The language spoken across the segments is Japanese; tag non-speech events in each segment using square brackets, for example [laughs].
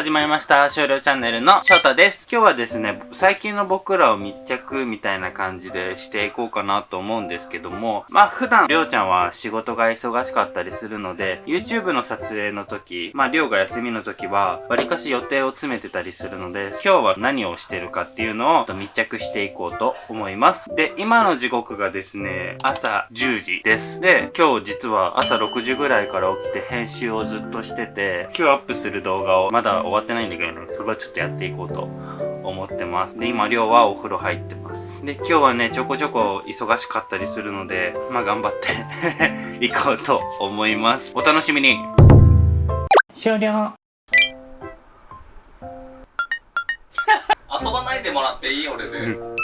始まりました少量チャンネルの翔太です。今日はですね最近の僕らを密着みたいな感じでしていこうかなと思うんですけどもまあ普段りょうちゃんは仕事が忙しかったりするので YouTube の撮影の時まありょうが休みの時はわりかし予定を詰めてたりするので今日は何をしてるかっていうのを密着していこうと思います。で今の時刻がですね朝10時です。で今日実は朝6時ぐらいから起きて編集をずっとしてて今日アップする動画をまだ終わってないんだけどそれはちょっとやっていこうと思ってます。で今亮はお風呂入ってます。で今日はねちょこちょこ忙しかったりするのでまあ頑張って [laughs] 行こうと思います。お楽しみに。終了。遊ばないでもらっていい俺で、うん。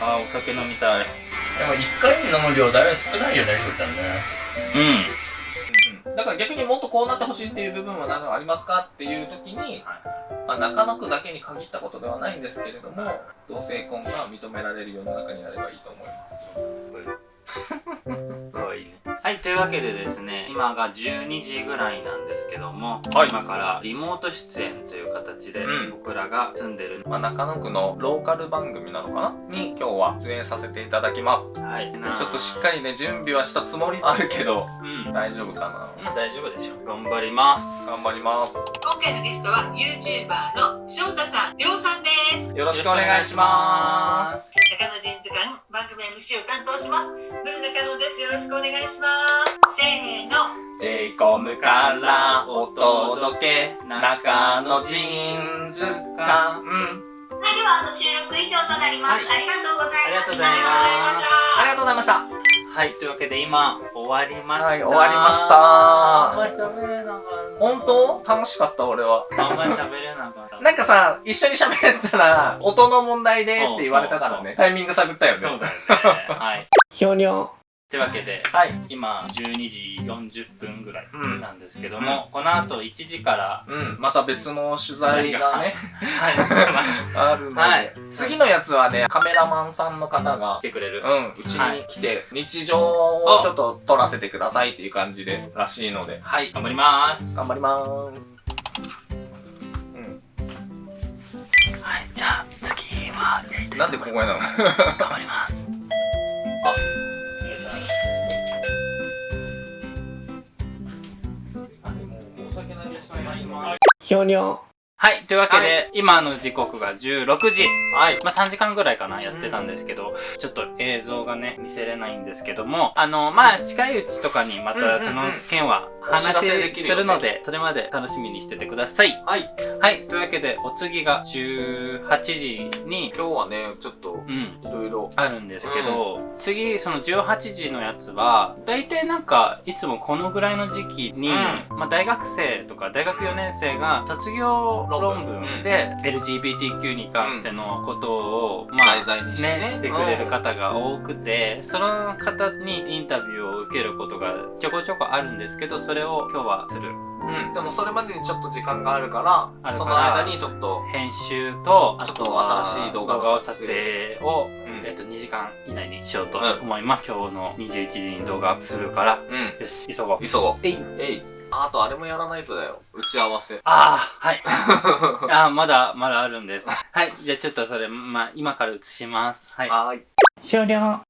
あーお酒飲みたい。でも1回に飲む量だいぶ少ないよね翔ちゃんね。うんだから逆にもっとこうなってほしいっていう部分は何かありますかっていう時に、まあ、中野区だけに限ったことではないんですけれども同性婚が認められる世の中になればいいと思います。かわいいねはいというわけでですね今が12時ぐらいなんですけども、はい。今からリモート出演という形でうん。僕らが住んでる、まあ、中野区のローカル番組なのかな？に今日は出演させていただきます。はい。ちょっとしっかりね準備はしたつもりあるけどうん。大丈夫かな？まあ大丈夫でしょう。頑張ります。頑張ります。今回のゲストは YouTuber の翔太さん、りょうさんです。よろしくお願いします中野人図鑑番組 MC を担当します。ブル中野です。よろしくお願いします。せーの。j コムからお届け中野ジーンズ館はい、ではあの収録以上となります。ありがとうございます。ありがとうございますありがとうございましたはいというわけで今終わりましたはい終わりましたあんまり喋れなかった本当？楽しかった俺はあんまり喋れなかったなんかさ一緒に喋ったら音の問題でって言われたからそうそうそう。ねタイミング探ったよね。そうだよね。はい。ひょにょというわけではい。今12時40分ぐらいうん。なんですけども、この後1時からうん。また別の取材がねはい [laughs] あるので、はい。次のやつはねカメラマンさんの方が来てくれる、うん、うちに来て、日常をちょっと撮らせてくださいっていう感じでらしいので。はい。頑張ります。頑張りますはやりたいなんでここへなの頑張ります。あお願いします。ひょにょはいというわけで、は今の時刻が16時。はい。まあ、3時間ぐらいかな、やってたんですけど、ちょっと映像がね、見せれないんですけども、あの、まあ、近いうちとかにまうんうんうん。たその件は話するので、それまで楽しみにしててください。はい。はい、というわけで、お次が18時に、今日はねちょっとうん、いろいろ。あるんですけど、次、その18時のやつは、大体なんか、いつもこのぐらいの時期に、うん。まあ、大学生とか大学4年生が卒業論文で、LGBTQ に関してのことを、まあ、題材にしてねね、してくれる方が多くて、その方にインタビューを受けることがちょこちょこあるんですけど、それを今日はする。うん。でもそれまでにちょっと時間があるからその間にちょっと編集と、あとは新しい動画のを撮撮影影を、うん。えっと、2時間以内にしようと思います。今日の21時に動画アップするから、うん。よし、急ごう。急ごう。えい。えいあとあれもやらないとだよ打ち合わせああ、はい。[laughs] ああ、まだ、まだあるんです。はい。じゃあちょっとそれ、まあ、今から映します。はい。はーい終了。じゃあ、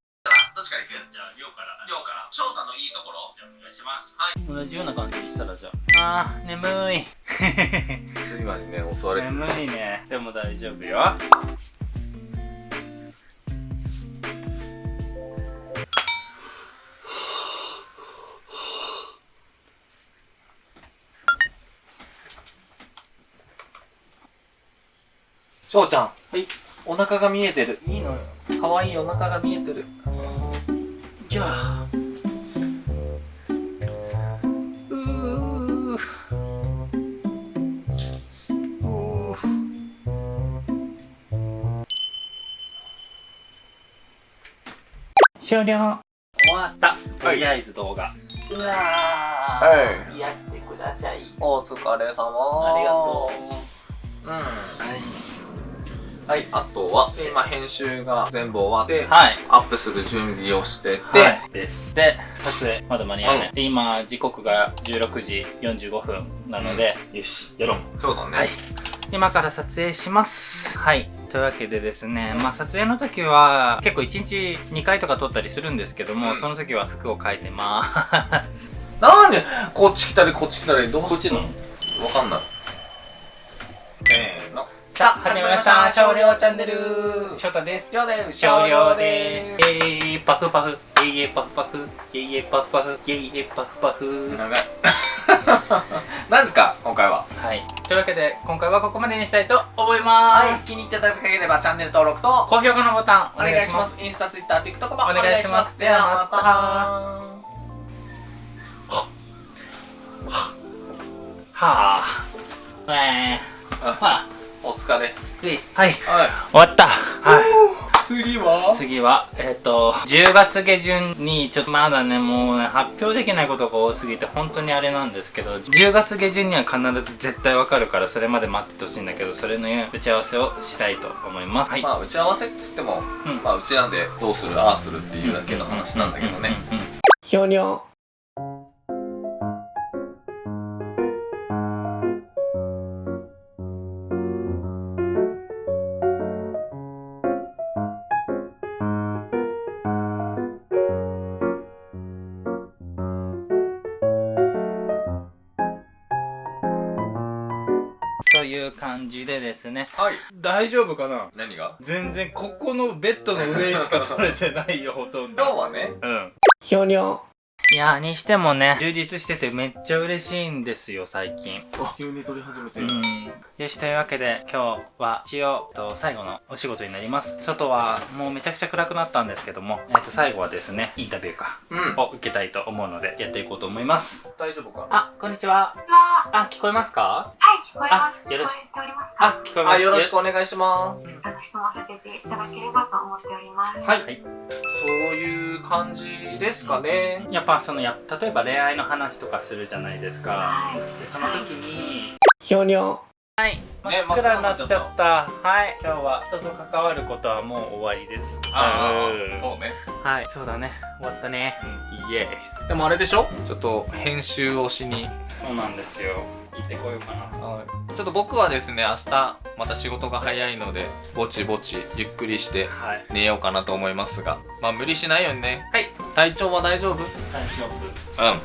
どっちから行くりょうから。りょうから翔太のいいところじゃあ、お願いします。はい。同じような感じにしたら、じゃあ。あー、眠い。睡魔にね襲われてる眠いね。でも大丈夫よ。翔ちゃんはいお腹が見えてるいいのよかわいいお腹が見えてるじゃあ。うー。終了。終わった。とりあえず動画。うわはー。癒してください。お疲れ様ありがとううんはいあとは今編集が全部終わってう。はい。アップする準備をしてて、はい。です。で、撮影まだ間に合わない、で今時刻が16時45分なので、よしやろうそうだね。はい。今から撮影します。はい。というわけでですねまあ撮影の時は結構1日2回とか撮ったりするんですけども、うん。その時は服を変えてます。なんでこっち来たりこっち来たりどうこっちの？わかんないさあ始まりました。少量チャンネル。翔太です。りょうです。少量で。ーす。えーパフパフ。イェイイェイパフパフ。イェイイェイパフパフ。イェイイェイパフパフ。長い。[laughs] 何ですか今回は？はい。というわけで今回はここまでにしたいと思います、はい。気に入っていただければチャンネル登録と高評価のボタンお願いします。インスタツイッター TikTok もお願いします。ではまた。はあ。えー、あ。はあ。お疲れ。はい。はい。終わった。はい。次は？次はえっ、と10月下旬にちょっとまだねもうね発表できないことが多すぎて本当にあれなんですけど10月下旬には必ず絶対わかるからそれまで待っててほしいんだけどそれの打ち合わせをしたいと思います。はい、まあ打ち合わせっつっても、うん。まあうちなんでどうするああするっていうだけの話なんだけどね。ひょにょ感じでですね。はい。大丈夫かな？何が？全然ここのベッドの上しか取れてないよほとんど。今日はね。うん。ひょにょいやーにしてもね充実しててめっちゃ嬉しいんですよ最近。急に撮り始めて。うん。よしというわけで今日は一応と最後のお仕事になります。外はもうめちゃくちゃ暗くなったんですけども、えっと最後はですねインタビューかうん。を受けたいと思うのでやっていこうと思います。大丈夫か？なあこんにちは。はあ聞こえますか？い、聞こえます。聞こあよろしえておりますか？あ聞こえます。あよろしくお願いします。あの、質問させていただければと思っております。はい。はいそういう感じですかね。やっぱそのや例えば恋愛の話とかするじゃないですか。はい。でその時にひょにょはい。真ねっ暗になっちゃった。はい。今日は人と関わることはもう終わりです。あうんあそうね。はい。そうだね。終わったね。イエスでもあれでしょ？ちょっと編集をしに。そうなんですよ行ってこようかな。ちょっと僕はですね明日また仕事が早いのでぼちぼちゆっくりしてはい。寝ようかなと思いますが。まあ無理しないようにね。はい。体調は大丈夫？大丈夫。うん。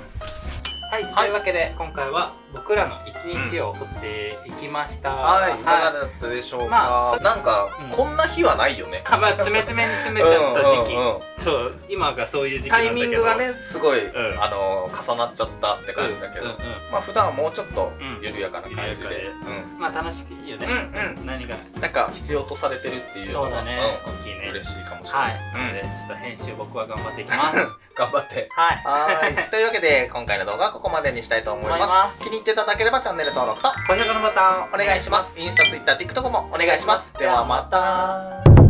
はい、というわけで今回は僕らの一日を撮っていきました、はい、い。かがはいだったでしょうか、まあなんか、うん。こんな日はないよね。[laughs] まあ詰め詰めに詰めちゃった時期、うんうんうん。そう今がそういう時期なタイんだけど。ミングがねすごい、ん。あの重なっちゃったって感じだけど、うんうんまあ普段はもうちょっとうん。緩やかな感じで、まあ楽しくいいよね、うんうん。何が。なんか必要とされてるっていうのそうがだね、うん。大きいね。嬉しいかもしれな、はい。い、うん。なのでちょっと編集僕は頑張っていきます。[laughs] 頑張って。はい。[laughs] はい。というわけで今回の動画はここまでにしたいと思います。気に入っていただければチャンネル登録と高評価のボタンお願いします。インスタツイッター TikTok もお願いします。ではまた